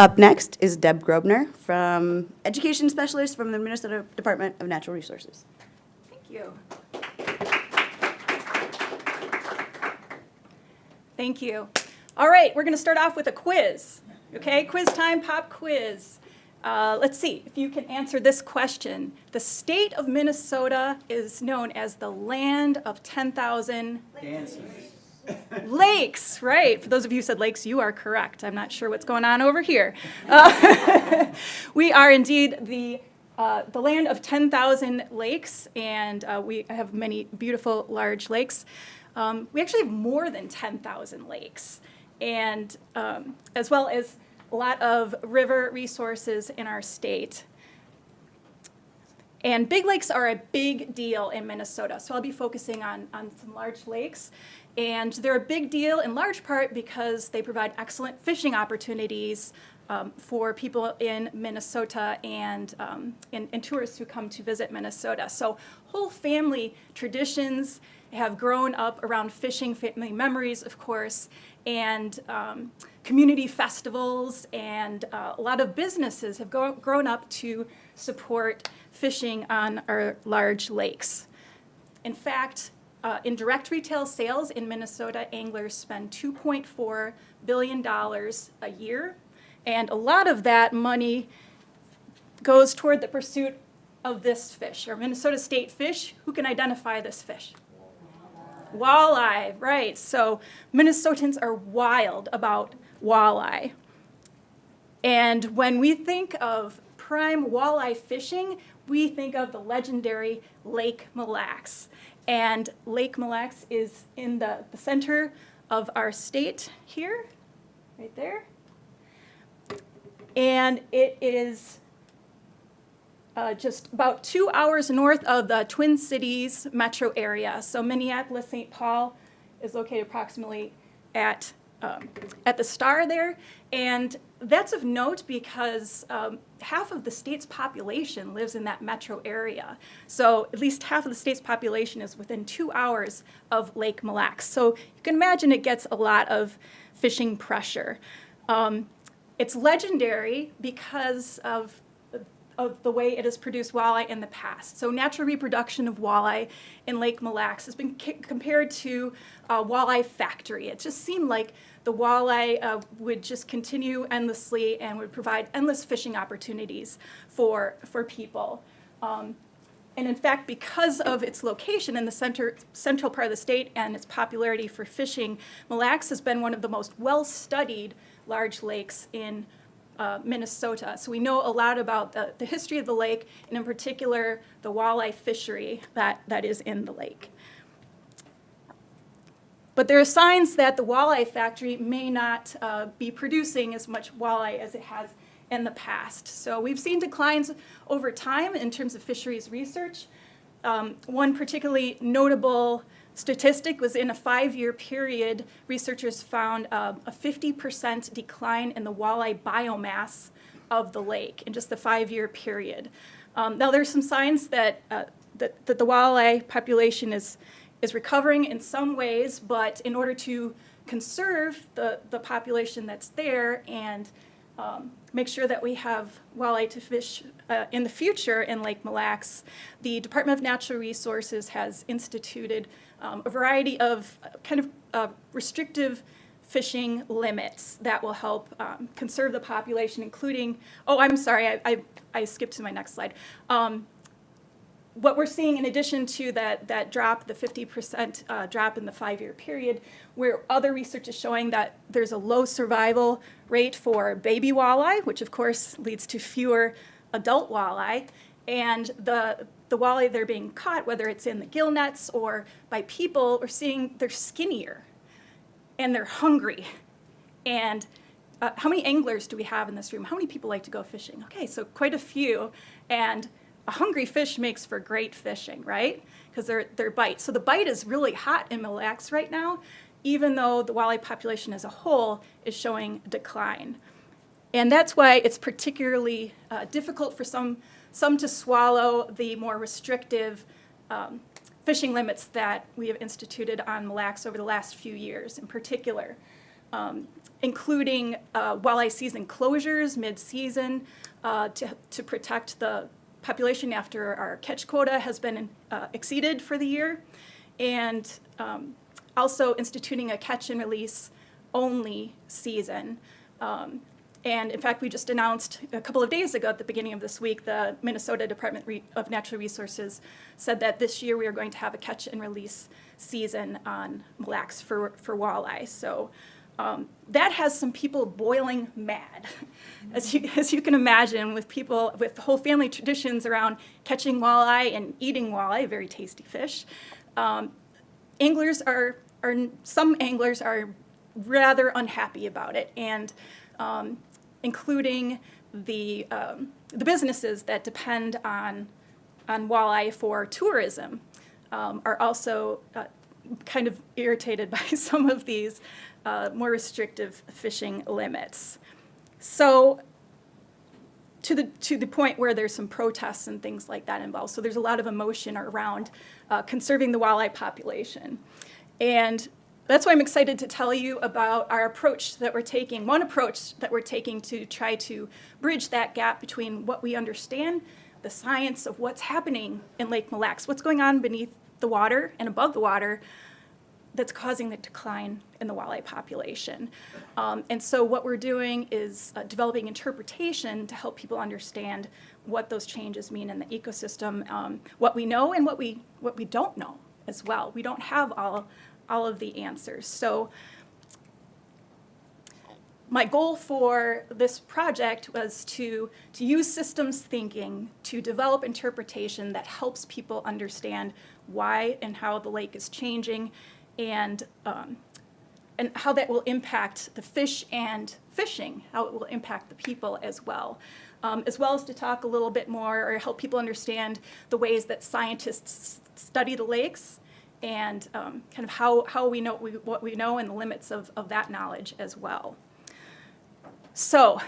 Up next is Deb Grobner from Education Specialist from the Minnesota Department of Natural Resources. Thank you. Thank you. All right, we're going to start off with a quiz. Okay, quiz time, pop quiz. Uh, let's see if you can answer this question. The state of Minnesota is known as the land of 10,000 lakes, right? For those of you who said lakes, you are correct. I'm not sure what's going on over here. Uh, we are indeed the uh, the land of 10,000 lakes, and uh, we have many beautiful large lakes. Um, we actually have more than 10,000 lakes, and um, as well as a lot of river resources in our state. And big lakes are a big deal in Minnesota, so I'll be focusing on, on some large lakes. And they're a big deal in large part because they provide excellent fishing opportunities um, for people in Minnesota and, um, and, and tourists who come to visit Minnesota. So whole family traditions have grown up around fishing, family memories, of course, and um, community festivals, and uh, a lot of businesses have grown up to support fishing on our large lakes. In fact, uh, in direct retail sales in Minnesota, anglers spend $2.4 billion a year, and a lot of that money goes toward the pursuit of this fish, or Minnesota state fish. Who can identify this fish? Walleye, right. So Minnesotans are wild about walleye. And when we think of prime walleye fishing, we think of the legendary Lake Mille Lacs. And Lake Mille Lacs is in the, the center of our state here, right there. And it is uh, just about two hours north of the Twin Cities metro area. So Minneapolis, St. Paul is located approximately at, um, at the star there. And that's of note because um, half of the state's population lives in that metro area. So at least half of the state's population is within two hours of Lake Mille Lacs. So you can imagine it gets a lot of fishing pressure. Um, it's legendary because of of the way it has produced walleye in the past. So natural reproduction of walleye in Lake Mille Lacs has been compared to a walleye factory. It just seemed like the walleye uh, would just continue endlessly and would provide endless fishing opportunities for, for people. Um, and in fact, because of its location in the center, central part of the state and its popularity for fishing, Mille Lacs has been one of the most well-studied large lakes in uh, Minnesota. So we know a lot about the, the history of the lake, and in particular, the walleye fishery that, that is in the lake. But there are signs that the walleye factory may not uh, be producing as much walleye as it has in the past. So we've seen declines over time in terms of fisheries research. Um, one particularly notable statistic was in a five-year period, researchers found uh, a 50% decline in the walleye biomass of the lake in just the five-year period. Um, now, there's some signs that, uh, that, that the walleye population is, is recovering in some ways, but in order to conserve the, the population that's there and um, make sure that we have walleye to fish uh, in the future in Lake Mille Lacs, the Department of Natural Resources has instituted um, a variety of uh, kind of uh, restrictive fishing limits that will help um, conserve the population, including, oh, I'm sorry, I, I, I skipped to my next slide. Um, what we're seeing in addition to that, that drop, the 50% uh, drop in the five-year period, where other research is showing that there's a low survival rate for baby walleye, which of course leads to fewer adult walleye, and the, the walleye they're being caught, whether it's in the gill nets or by people, we're seeing they're skinnier and they're hungry. And uh, how many anglers do we have in this room? How many people like to go fishing? Okay, so quite a few. And a hungry fish makes for great fishing, right? Because they're, they're bites. So the bite is really hot in Mille Lacs right now, even though the walleye population as a whole is showing decline. And that's why it's particularly uh, difficult for some some to swallow the more restrictive um, fishing limits that we have instituted on Mille Lacs over the last few years in particular. um, including uh, walleye season closures mid-season uh, to, to protect the population after our catch quota has been uh, exceeded for the year, and um, also instituting a catch and release only season. Um, and in fact, we just announced a couple of days ago at the beginning of this week, the Minnesota Department of Natural Resources said that this year we are going to have a catch and release season on Mille Lacs for, for walleye. So um, that has some people boiling mad, as you, as you can imagine, with people with whole family traditions around catching walleye and eating walleye, very tasty fish. Um, anglers are, are, some anglers are rather unhappy about it, and um, including the, um, the businesses that depend on, on walleye for tourism um, are also uh, kind of irritated by some of these uh, more restrictive fishing limits. So to the to the point where there's some protests and things like that involved. So there's a lot of emotion around uh, conserving the walleye population, and that's why I'm excited to tell you about our approach that we're taking. One approach that we're taking to try to bridge that gap between what we understand, the science of what's happening in Lake Mille Lacs, what's going on beneath the water and above the water, that's causing the decline in the walleye population. Um, and so what we're doing is uh, developing interpretation to help people understand what those changes mean in the ecosystem, um, what we know and what we, what we don't know as well. We don't have all, all of the answers. So my goal for this project was to, to use systems thinking to develop interpretation that helps people understand why and how the lake is changing and, um, and how that will impact the fish and fishing, how it will impact the people as well. Um, as well as to talk a little bit more or help people understand the ways that scientists study the lakes and um, kind of how, how we know we, what we know and the limits of, of that knowledge as well. So,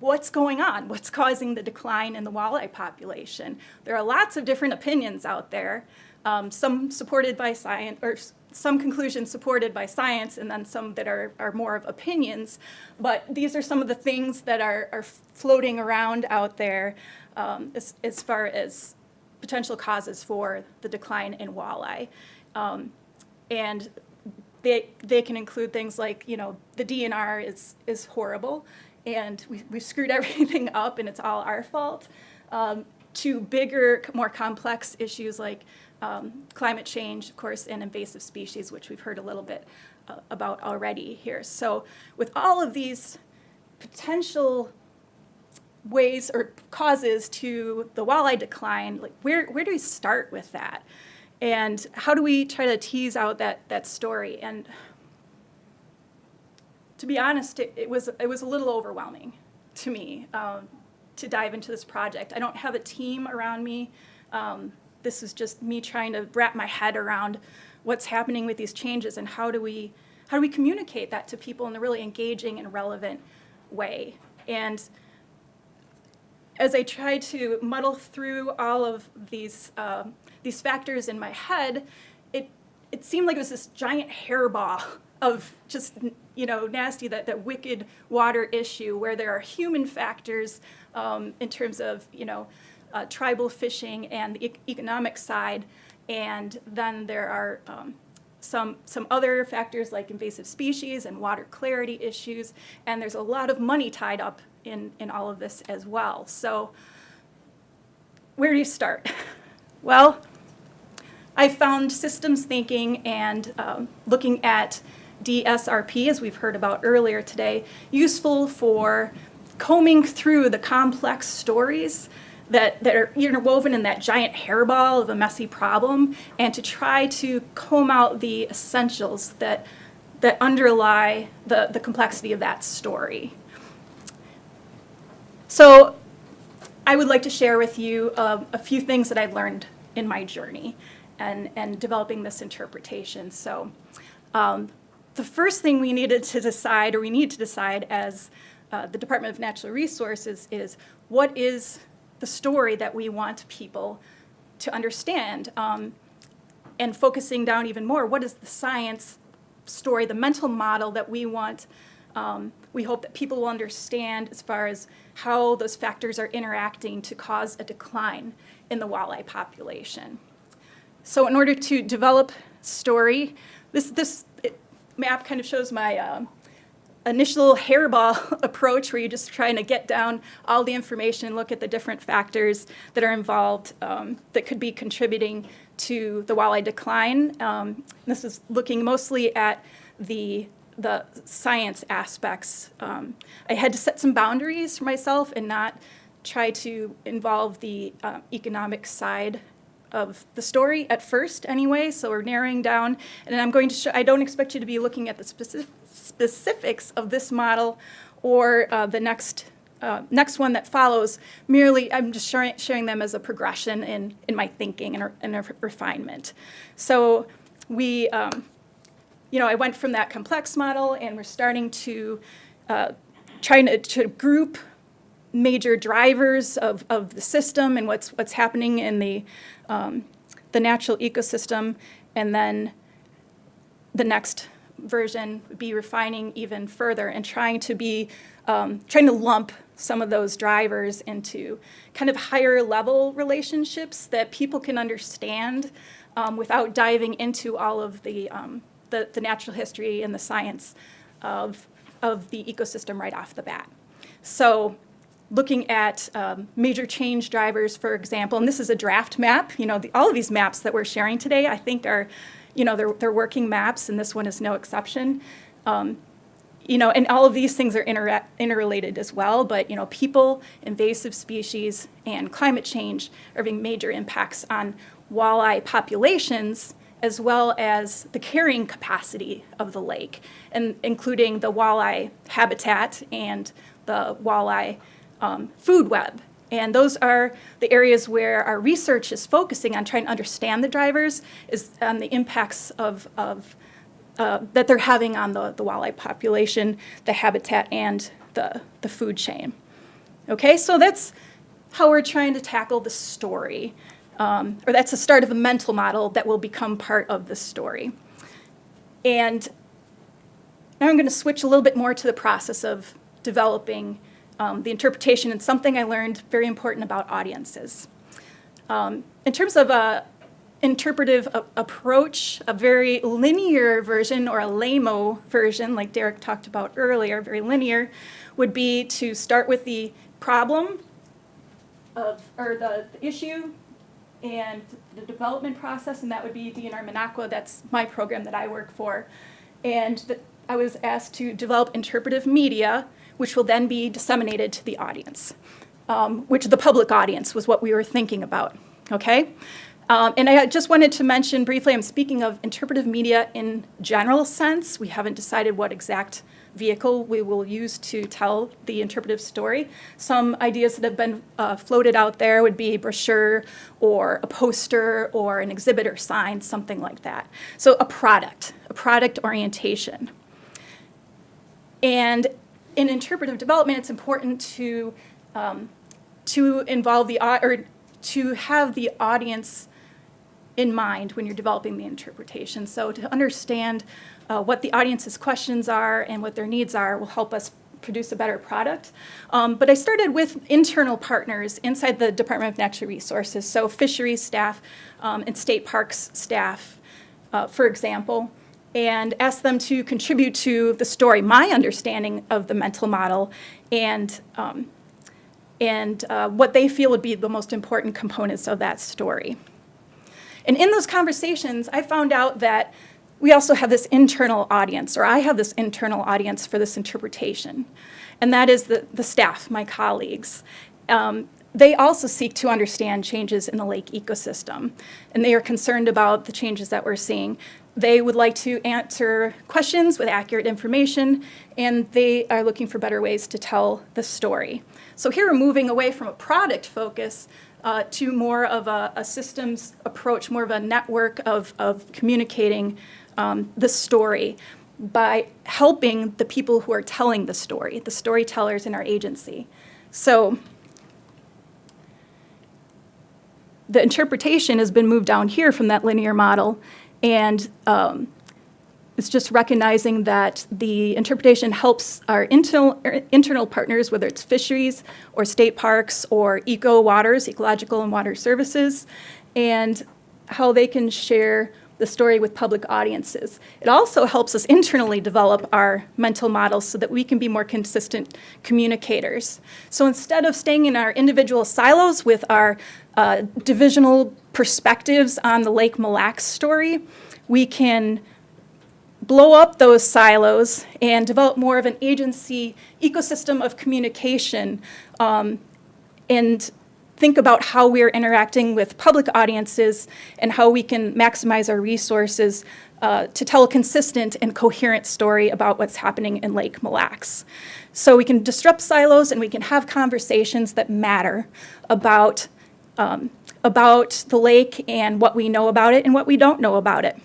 what's going on? What's causing the decline in the walleye population? There are lots of different opinions out there um, some supported by science, or some conclusions supported by science, and then some that are, are more of opinions. But these are some of the things that are, are floating around out there um, as, as far as potential causes for the decline in walleye. Um, and they, they can include things like, you know, the DNR is, is horrible, and we, we've screwed everything up, and it's all our fault, um, to bigger, more complex issues like um, climate change, of course, and invasive species, which we've heard a little bit uh, about already here. So with all of these potential ways or causes to the walleye decline, like where, where do we start with that? And how do we try to tease out that, that story? And to be honest, it, it was, it was a little overwhelming to me um, to dive into this project. I don't have a team around me. Um, this is just me trying to wrap my head around what's happening with these changes and how do we how do we communicate that to people in a really engaging and relevant way? And as I tried to muddle through all of these uh, these factors in my head, it it seemed like it was this giant hairball of just you know nasty that that wicked water issue where there are human factors um, in terms of you know uh, tribal fishing and the e economic side. And then there are um, some, some other factors like invasive species and water clarity issues. And there's a lot of money tied up in, in all of this as well. So where do you start? well, I found systems thinking and um, looking at DSRP, as we've heard about earlier today, useful for combing through the complex stories that, that are interwoven in that giant hairball of a messy problem and to try to comb out the essentials that, that underlie the, the complexity of that story. So I would like to share with you uh, a few things that I've learned in my journey and, and developing this interpretation. So um, the first thing we needed to decide, or we need to decide as uh, the Department of Natural Resources, is what is the story that we want people to understand. Um, and focusing down even more, what is the science story, the mental model that we want, um, we hope that people will understand as far as how those factors are interacting to cause a decline in the walleye population. So in order to develop story, this, this map kind of shows my um, initial hairball approach where you're just trying to get down all the information, and look at the different factors that are involved um, that could be contributing to the walleye decline. Um, this is looking mostly at the the science aspects. Um, I had to set some boundaries for myself and not try to involve the uh, economic side of the story at first anyway, so we're narrowing down. And I'm going to show, I don't expect you to be looking at the specific, specifics of this model or uh, the next, uh, next one that follows. Merely, I'm just sharing, sharing them as a progression in, in my thinking and, and a refinement. So we, um, you know, I went from that complex model and we're starting to uh, trying to, to group major drivers of, of the system and what's, what's happening in the, um, the natural ecosystem. And then the next version would be refining even further and trying to be, um, trying to lump some of those drivers into kind of higher level relationships that people can understand um, without diving into all of the, um, the, the natural history and the science of, of the ecosystem right off the bat. So looking at um, major change drivers, for example, and this is a draft map. You know, the, all of these maps that we're sharing today, I think are, you know, they're, they're working maps, and this one is no exception. Um, you know, and all of these things are inter interrelated as well, but, you know, people, invasive species, and climate change are having major impacts on walleye populations as well as the carrying capacity of the lake, and including the walleye habitat and the walleye um, food web. And those are the areas where our research is focusing on trying to understand the drivers, is on the impacts of, of uh, that they're having on the, the walleye population, the habitat, and the, the food chain. Okay, so that's how we're trying to tackle the story. Um, or that's the start of a mental model that will become part of the story. And now I'm going to switch a little bit more to the process of developing um, the interpretation and something I learned very important about audiences. Um, in terms of a interpretive approach, a very linear version or a LAMO version, like Derek talked about earlier, very linear, would be to start with the problem of, or the, the issue and the development process, and that would be DNR MinnAqua, that's my program that I work for. And the, I was asked to develop interpretive media which will then be disseminated to the audience, um, which the public audience was what we were thinking about, okay? Um, and I just wanted to mention briefly, I'm speaking of interpretive media in general sense. We haven't decided what exact vehicle we will use to tell the interpretive story. Some ideas that have been uh, floated out there would be a brochure or a poster or an exhibit or sign, something like that. So a product, a product orientation. And in interpretive development, it's important to um, to involve the or to have the audience in mind when you're developing the interpretation. So to understand uh, what the audience's questions are and what their needs are will help us produce a better product. Um, but I started with internal partners inside the Department of Natural Resources, so fisheries staff um, and state parks staff, uh, for example and ask them to contribute to the story, my understanding of the mental model, and, um, and uh, what they feel would be the most important components of that story. And in those conversations, I found out that we also have this internal audience, or I have this internal audience for this interpretation, and that is the, the staff, my colleagues. Um, they also seek to understand changes in the lake ecosystem, and they are concerned about the changes that we're seeing. They would like to answer questions with accurate information, and they are looking for better ways to tell the story. So here we're moving away from a product focus uh, to more of a, a, systems approach, more of a network of, of communicating um, the story by helping the people who are telling the story, the storytellers in our agency. So the interpretation has been moved down here from that linear model, and um, it's just recognizing that the interpretation helps our internal, er, internal partners, whether it's fisheries or state parks or eco waters, ecological and water services, and how they can share the story with public audiences. It also helps us internally develop our mental models so that we can be more consistent communicators. So instead of staying in our individual silos with our uh, divisional perspectives on the Lake Mille Lacs story, we can blow up those silos and develop more of an agency ecosystem of communication um, and think about how we're interacting with public audiences and how we can maximize our resources uh, to tell a consistent and coherent story about what's happening in Lake Mille Lacs. So we can disrupt silos and we can have conversations that matter about, um, about the lake and what we know about it and what we don't know about it.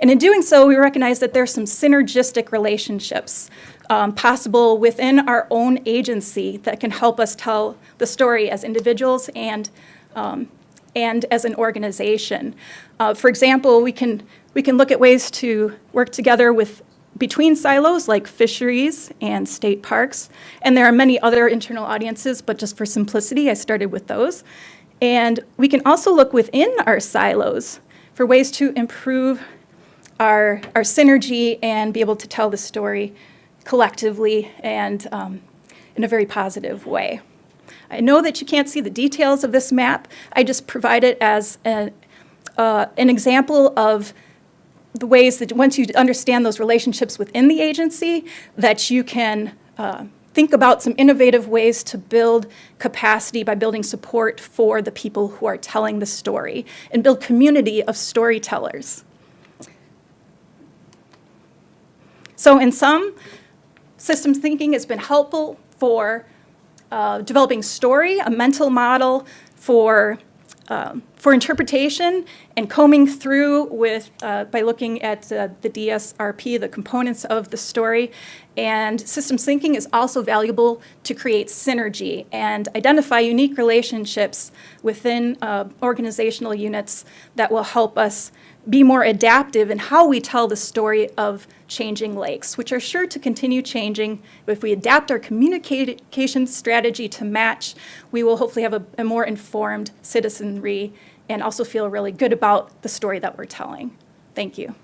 And in doing so, we recognize that there's some synergistic relationships um, possible within our own agency that can help us tell the story as individuals and, um, and as an organization. Uh, for example, we can, we can look at ways to work together with between silos like fisheries and state parks. And there are many other internal audiences, but just for simplicity, I started with those. And we can also look within our silos for ways to improve our, our synergy and be able to tell the story collectively and um, in a very positive way. I know that you can't see the details of this map. I just provide it as a, uh, an example of the ways that once you understand those relationships within the agency, that you can uh, think about some innovative ways to build capacity by building support for the people who are telling the story and build community of storytellers. So in sum, systems thinking. Has been helpful for uh, developing story, a mental model for, um, for interpretation, and combing through with, uh, by looking at uh, the DSRP, the components of the story. And systems thinking is also valuable to create synergy and identify unique relationships within uh, organizational units that will help us be more adaptive in how we tell the story of changing lakes, which are sure to continue changing. If we adapt our communication strategy to match, we will hopefully have a, a more informed citizenry and also feel really good about the story that we're telling. Thank you.